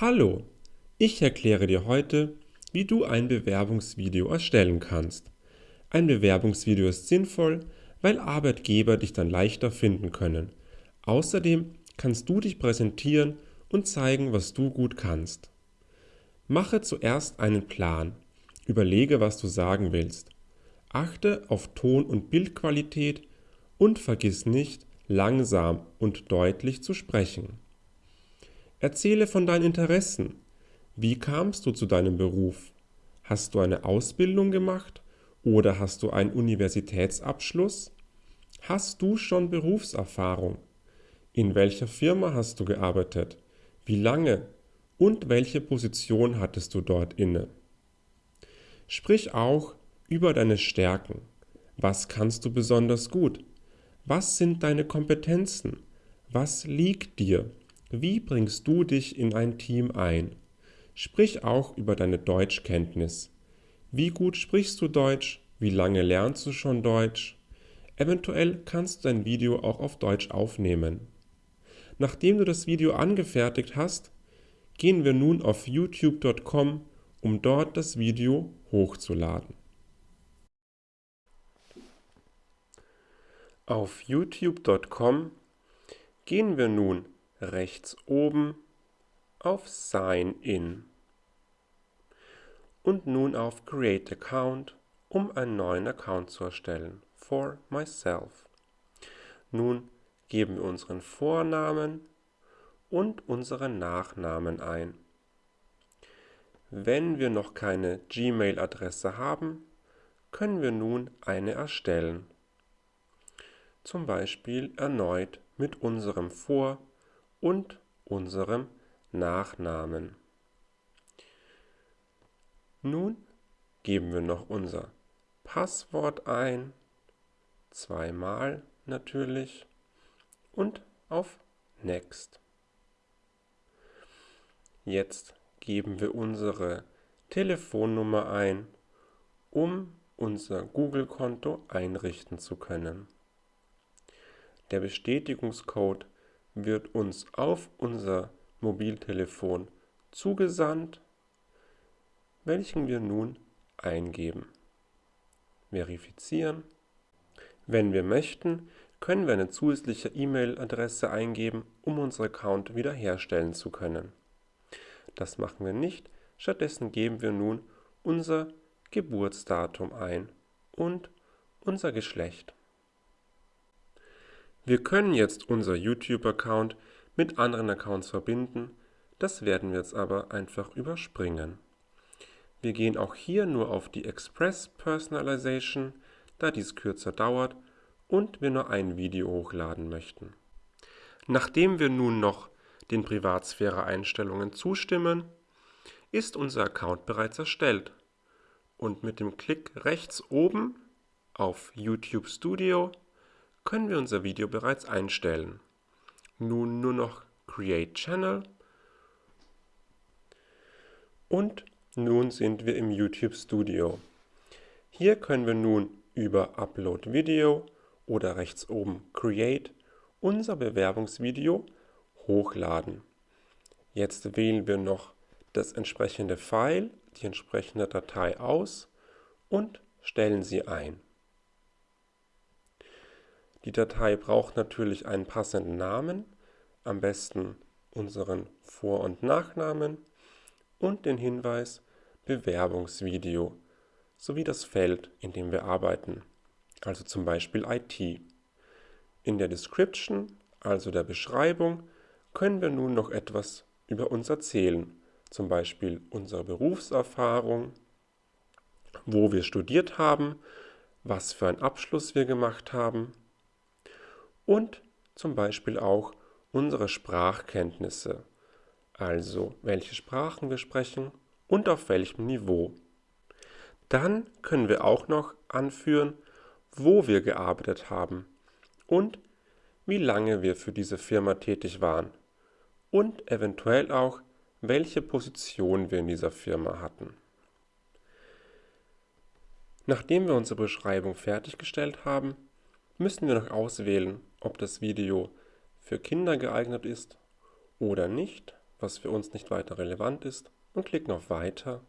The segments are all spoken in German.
Hallo, ich erkläre dir heute, wie du ein Bewerbungsvideo erstellen kannst. Ein Bewerbungsvideo ist sinnvoll, weil Arbeitgeber dich dann leichter finden können. Außerdem kannst du dich präsentieren und zeigen, was du gut kannst. Mache zuerst einen Plan. Überlege, was du sagen willst. Achte auf Ton- und Bildqualität und vergiss nicht, langsam und deutlich zu sprechen. Erzähle von deinen Interessen. Wie kamst du zu deinem Beruf? Hast du eine Ausbildung gemacht oder hast du einen Universitätsabschluss? Hast du schon Berufserfahrung? In welcher Firma hast du gearbeitet? Wie lange? Und welche Position hattest du dort inne? Sprich auch über deine Stärken. Was kannst du besonders gut? Was sind deine Kompetenzen? Was liegt dir? Wie bringst du dich in ein Team ein? Sprich auch über deine Deutschkenntnis. Wie gut sprichst du Deutsch? Wie lange lernst du schon Deutsch? Eventuell kannst du dein Video auch auf Deutsch aufnehmen. Nachdem du das Video angefertigt hast, gehen wir nun auf youtube.com, um dort das Video hochzuladen. Auf youtube.com gehen wir nun rechts oben auf Sign In und nun auf Create Account, um einen neuen Account zu erstellen, for myself. Nun geben wir unseren Vornamen und unseren Nachnamen ein. Wenn wir noch keine Gmail-Adresse haben, können wir nun eine erstellen. Zum Beispiel erneut mit unserem Vor- und unserem Nachnamen. Nun geben wir noch unser Passwort ein, zweimal natürlich, und auf Next. Jetzt geben wir unsere Telefonnummer ein, um unser Google-Konto einrichten zu können. Der Bestätigungscode wird uns auf unser Mobiltelefon zugesandt, welchen wir nun eingeben. Verifizieren. Wenn wir möchten, können wir eine zusätzliche E-Mail-Adresse eingeben, um unseren Account wiederherstellen zu können. Das machen wir nicht, stattdessen geben wir nun unser Geburtsdatum ein und unser Geschlecht. Wir können jetzt unser YouTube-Account mit anderen Accounts verbinden, das werden wir jetzt aber einfach überspringen. Wir gehen auch hier nur auf die Express Personalization, da dies kürzer dauert und wir nur ein Video hochladen möchten. Nachdem wir nun noch den Privatsphäre-Einstellungen zustimmen, ist unser Account bereits erstellt und mit dem Klick rechts oben auf YouTube Studio können wir unser Video bereits einstellen. Nun nur noch Create Channel und nun sind wir im YouTube Studio. Hier können wir nun über Upload Video oder rechts oben Create unser Bewerbungsvideo hochladen. Jetzt wählen wir noch das entsprechende File, die entsprechende Datei aus und stellen sie ein. Die Datei braucht natürlich einen passenden Namen, am besten unseren Vor- und Nachnamen und den Hinweis Bewerbungsvideo sowie das Feld, in dem wir arbeiten, also zum Beispiel IT. In der Description, also der Beschreibung, können wir nun noch etwas über uns erzählen, zum Beispiel unsere Berufserfahrung, wo wir studiert haben, was für einen Abschluss wir gemacht haben und zum Beispiel auch unsere Sprachkenntnisse, also welche Sprachen wir sprechen und auf welchem Niveau. Dann können wir auch noch anführen, wo wir gearbeitet haben und wie lange wir für diese Firma tätig waren und eventuell auch, welche Position wir in dieser Firma hatten. Nachdem wir unsere Beschreibung fertiggestellt haben, müssen wir noch auswählen, ob das Video für Kinder geeignet ist oder nicht, was für uns nicht weiter relevant ist und klicken auf Weiter.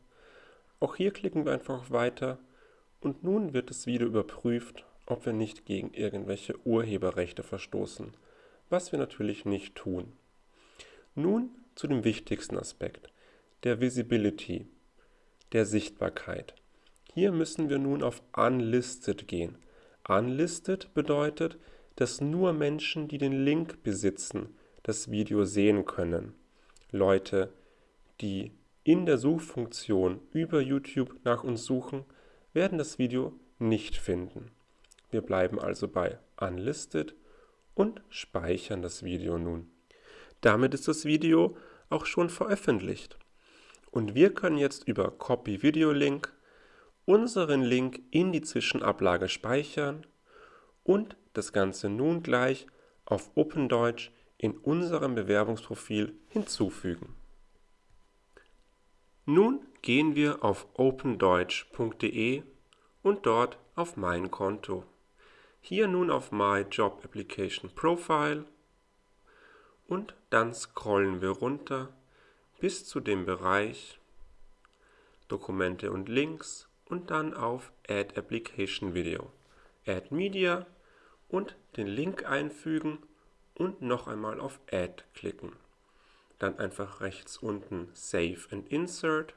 Auch hier klicken wir einfach auf Weiter und nun wird das Video überprüft, ob wir nicht gegen irgendwelche Urheberrechte verstoßen, was wir natürlich nicht tun. Nun zu dem wichtigsten Aspekt, der Visibility, der Sichtbarkeit. Hier müssen wir nun auf Unlisted gehen. Unlisted bedeutet, dass nur Menschen, die den Link besitzen, das Video sehen können. Leute, die in der Suchfunktion über YouTube nach uns suchen, werden das Video nicht finden. Wir bleiben also bei Unlisted und speichern das Video nun. Damit ist das Video auch schon veröffentlicht. Und wir können jetzt über Copy Video Link unseren Link in die Zwischenablage speichern und das Ganze nun gleich auf OpenDeutsch in unserem Bewerbungsprofil hinzufügen. Nun gehen wir auf opendeutsch.de und dort auf Mein Konto. Hier nun auf My Job Application Profile und dann scrollen wir runter bis zu dem Bereich Dokumente und Links und dann auf Add Application Video. Add Media und den Link einfügen und noch einmal auf Add klicken. Dann einfach rechts unten Save and Insert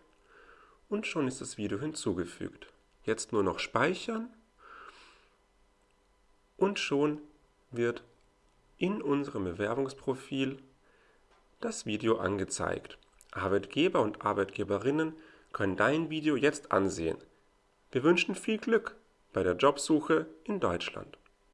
und schon ist das Video hinzugefügt. Jetzt nur noch speichern und schon wird in unserem Bewerbungsprofil das Video angezeigt. Arbeitgeber und Arbeitgeberinnen können dein Video jetzt ansehen. Wir wünschen viel Glück bei der Jobsuche in Deutschland.